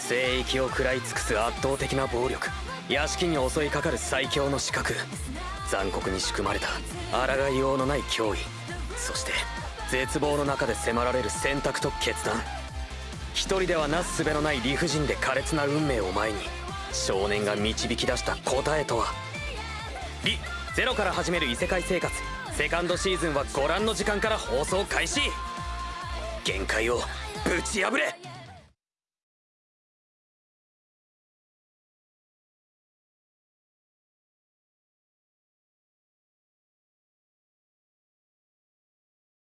聖域を食らい尽くす圧倒的な暴力。屋敷に襲いかかる最強の資格残酷に仕組まれた抗いようのない脅威。そして絶望の中で迫られる選択と決断。一人ではなすすべのない理不尽で苛烈な運命を前に少年が導き出した答えとは。リ・ゼロから始める異世界生活。セカンドシーズンはご覧の時間から放送開始。限界をぶち破れ。